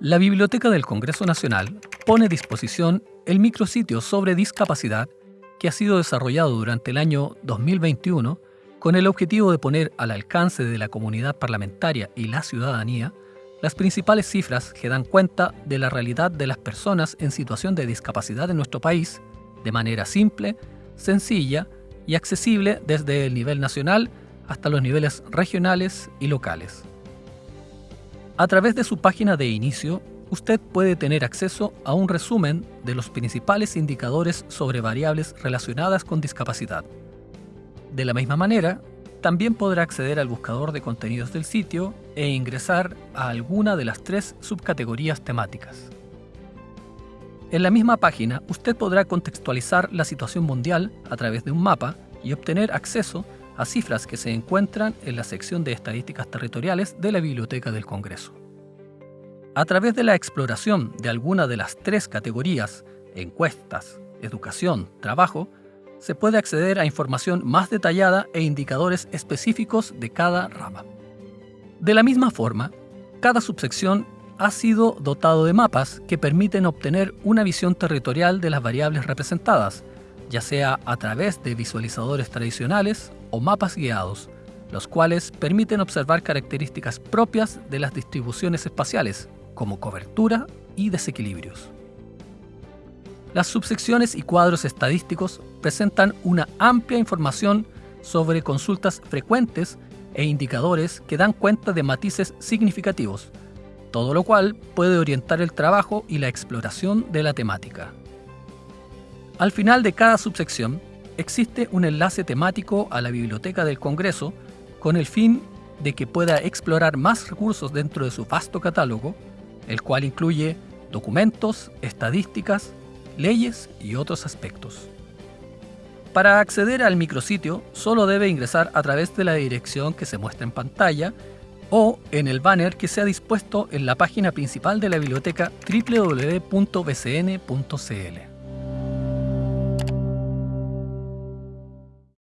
La Biblioteca del Congreso Nacional pone a disposición el micrositio sobre discapacidad que ha sido desarrollado durante el año 2021 con el objetivo de poner al alcance de la comunidad parlamentaria y la ciudadanía las principales cifras que dan cuenta de la realidad de las personas en situación de discapacidad en nuestro país de manera simple, sencilla y accesible desde el nivel nacional hasta los niveles regionales y locales. A través de su página de inicio, usted puede tener acceso a un resumen de los principales indicadores sobre variables relacionadas con discapacidad. De la misma manera, también podrá acceder al buscador de contenidos del sitio e ingresar a alguna de las tres subcategorías temáticas. En la misma página, usted podrá contextualizar la situación mundial a través de un mapa y obtener acceso a cifras que se encuentran en la sección de estadísticas territoriales de la Biblioteca del Congreso. A través de la exploración de alguna de las tres categorías, encuestas, educación, trabajo, se puede acceder a información más detallada e indicadores específicos de cada rama. De la misma forma, cada subsección ha sido dotado de mapas que permiten obtener una visión territorial de las variables representadas, ya sea a través de visualizadores tradicionales o mapas guiados, los cuales permiten observar características propias de las distribuciones espaciales, como cobertura y desequilibrios. Las subsecciones y cuadros estadísticos presentan una amplia información sobre consultas frecuentes e indicadores que dan cuenta de matices significativos, todo lo cual puede orientar el trabajo y la exploración de la temática. Al final de cada subsección existe un enlace temático a la Biblioteca del Congreso con el fin de que pueda explorar más recursos dentro de su vasto catálogo, el cual incluye documentos, estadísticas, leyes y otros aspectos. Para acceder al micrositio solo debe ingresar a través de la dirección que se muestra en pantalla o en el banner que se ha dispuesto en la página principal de la biblioteca www.bcn.cl.